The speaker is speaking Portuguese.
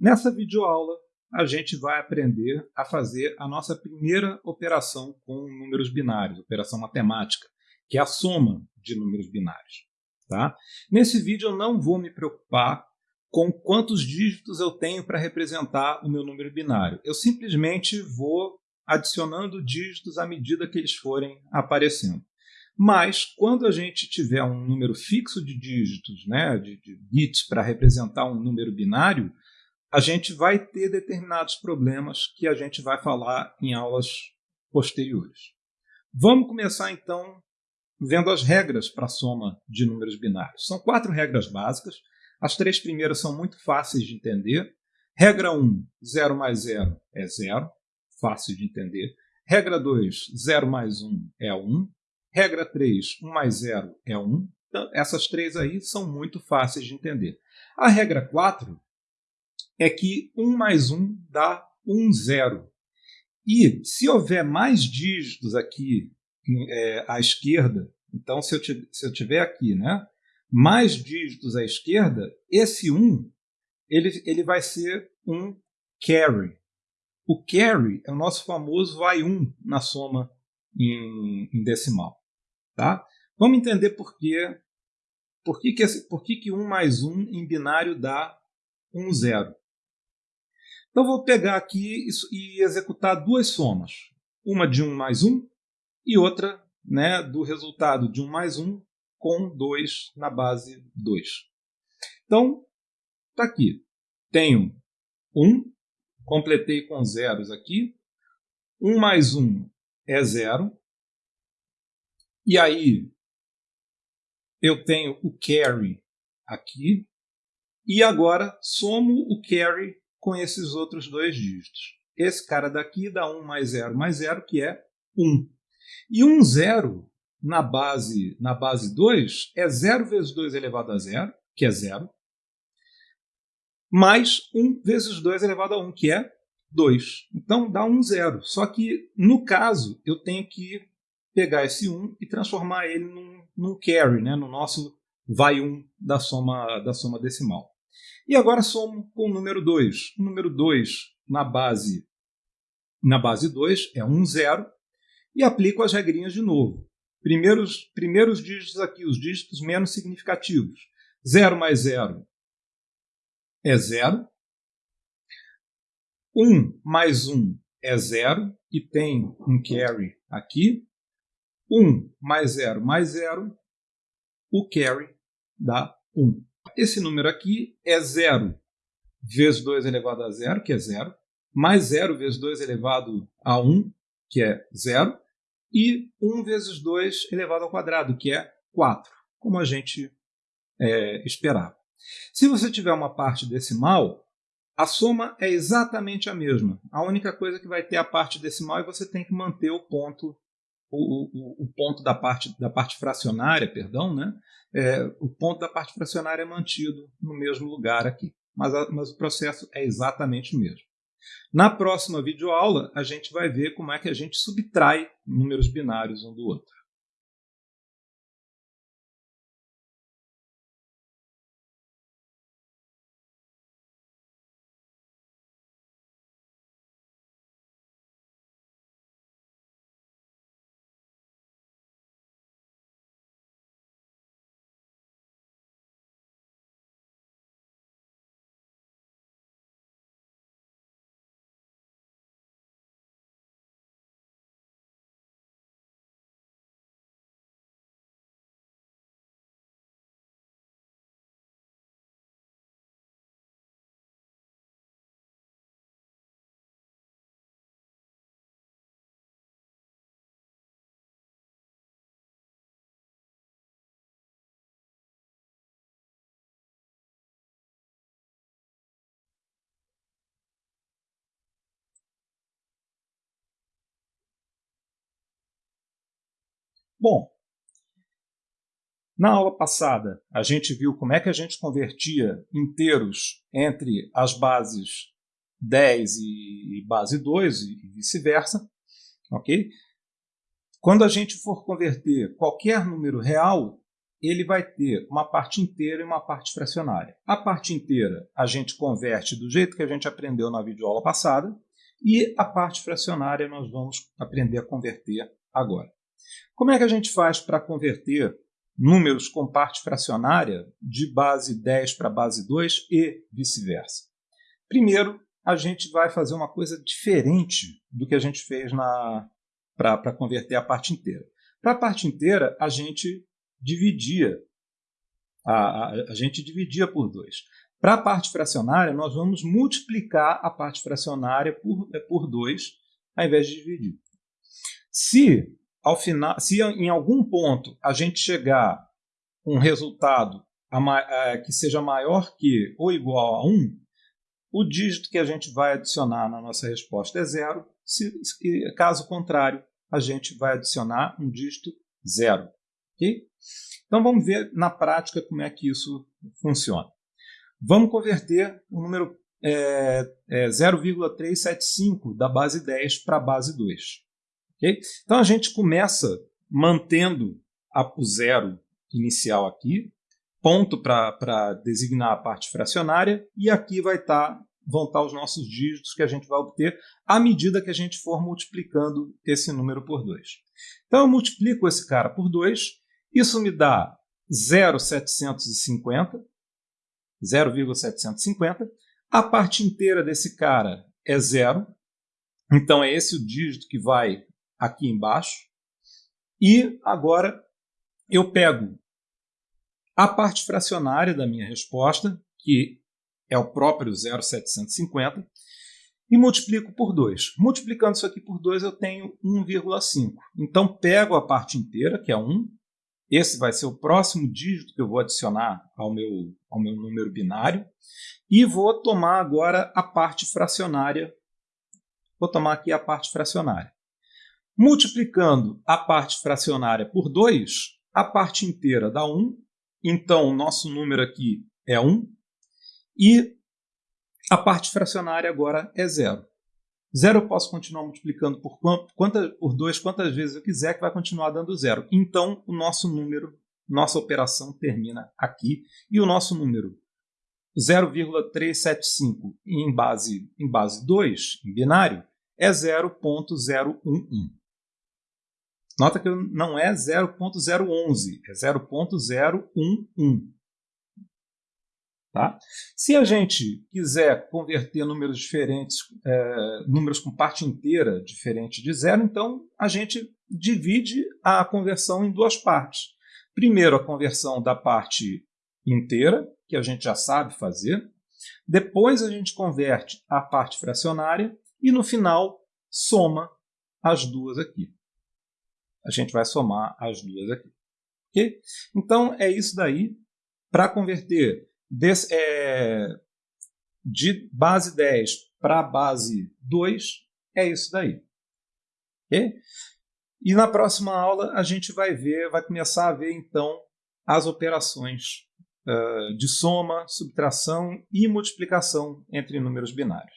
Nessa videoaula, a gente vai aprender a fazer a nossa primeira operação com números binários, operação matemática, que é a soma de números binários. Tá? Nesse vídeo eu não vou me preocupar com quantos dígitos eu tenho para representar o meu número binário. Eu simplesmente vou adicionando dígitos à medida que eles forem aparecendo. Mas, quando a gente tiver um número fixo de dígitos, né, de, de bits, para representar um número binário, a gente vai ter determinados problemas que a gente vai falar em aulas posteriores. Vamos começar, então, vendo as regras para a soma de números binários. São quatro regras básicas. As três primeiras são muito fáceis de entender. Regra 1, 0 mais 0 é 0, fácil de entender. Regra 2, 0 mais 1 é 1. Regra 3, 1 mais 0 é 1. Então, essas três aí são muito fáceis de entender. A regra 4 é que 1 mais 1 dá 1, 0. E se houver mais dígitos aqui é, à esquerda, então se eu, se eu tiver aqui né, mais dígitos à esquerda, esse 1 ele, ele vai ser um carry. O carry é o nosso famoso vai 1 na soma em, em decimal. Tá? Vamos entender por quê. Por que, que, por que, que 1 mais 1 em binário dá 1, 0? Então, vou pegar aqui e executar duas somas. Uma de 1 mais 1 e outra né, do resultado de 1 mais 1 com 2 na base 2. Então, está aqui. Tenho 1, completei com zeros aqui. 1 mais 1 é 0. E aí eu tenho o carry aqui. E agora somo o carry com esses outros dois dígitos. Esse cara daqui dá 1 mais 0 mais 0, que é 1. E 1 zero na base, na base 2 é 0 vezes 2 elevado a 0, que é 0, mais 1 vezes 2 elevado a 1, que é 2. Então dá 1 zero. Só que, no caso, eu tenho que pegar esse 1 e transformar ele num, num carry, né, no nosso vai 1 da soma, da soma decimal. E agora somo com o número 2. O número 2 na base na base 2 é 1, 0, e aplico as regrinhas de novo. Primeiros, primeiros dígitos aqui, os dígitos menos significativos. 0 mais 0 é 0. 1 mais 1 é 0, e tem um carry aqui. 1 mais 0 mais 0, o carry dá 1. Esse número aqui é 0 vezes 2 elevado a 0, que é 0, mais 0 vezes 2 elevado a 1, que é 0, e 1 vezes 2 elevado ao quadrado, que é 4, como a gente é, esperava. Se você tiver uma parte decimal, a soma é exatamente a mesma. A única coisa que vai ter a parte decimal é você tem que manter o ponto o, o, o, ponto da parte, da parte fracionária, perdão, né? É, o ponto da parte fracionária é mantido no mesmo lugar aqui, mas, a, mas o processo é exatamente o mesmo. Na próxima videoaula, a gente vai ver como é que a gente subtrai números binários um do outro. Bom, na aula passada a gente viu como é que a gente convertia inteiros entre as bases 10 e base 2 e vice-versa, ok? Quando a gente for converter qualquer número real, ele vai ter uma parte inteira e uma parte fracionária. A parte inteira a gente converte do jeito que a gente aprendeu na videoaula passada e a parte fracionária nós vamos aprender a converter agora. Como é que a gente faz para converter números com parte fracionária de base 10 para base 2 e vice-versa? Primeiro, a gente vai fazer uma coisa diferente do que a gente fez para converter a parte inteira. Para a parte inteira, a gente dividia. A, a, a gente dividia por 2. Para a parte fracionária, nós vamos multiplicar a parte fracionária por 2, por dois, ao invés de dividir. Se, ao final, se em algum ponto a gente chegar um resultado a, que seja maior que ou igual a 1, o dígito que a gente vai adicionar na nossa resposta é zero. Se, se, caso contrário, a gente vai adicionar um dígito zero. Okay? Então vamos ver na prática como é que isso funciona. Vamos converter o número é, é 0,375 da base 10 para a base 2. Okay? Então a gente começa mantendo a, o zero inicial aqui, ponto para designar a parte fracionária, e aqui vai tá, vão estar tá os nossos dígitos que a gente vai obter à medida que a gente for multiplicando esse número por 2. Então eu multiplico esse cara por 2, isso me dá 0,750, 0,750. A parte inteira desse cara é zero, então é esse o dígito que vai aqui embaixo. E agora eu pego a parte fracionária da minha resposta, que é o próprio 0,750, e multiplico por 2. Multiplicando isso aqui por 2, eu tenho 1,5. Então, pego a parte inteira, que é 1, esse vai ser o próximo dígito que eu vou adicionar ao meu, ao meu número binário. E vou tomar agora a parte fracionária. Vou tomar aqui a parte fracionária. Multiplicando a parte fracionária por 2, a parte inteira dá 1. Então, o nosso número aqui é 1. E a parte fracionária agora é zero. Zero eu posso continuar multiplicando por, quanta, por 2 quantas vezes eu quiser, que vai continuar dando zero. Então, o nosso número, nossa operação termina aqui. E o nosso número 0,375 em base, em base 2, em binário, é 0.011. Nota que não é 0.011, é 0.011. Tá? Se a gente quiser converter números diferentes, é, números com parte inteira diferente de zero, então a gente divide a conversão em duas partes. Primeiro, a conversão da parte inteira, que a gente já sabe fazer. Depois, a gente converte a parte fracionária e, no final, soma as duas aqui. A gente vai somar as duas aqui. Okay? Então, é isso daí. Para converter Des, é, de base 10 para base 2, é isso daí. Okay? E na próxima aula a gente vai ver, vai começar a ver então as operações uh, de soma, subtração e multiplicação entre números binários.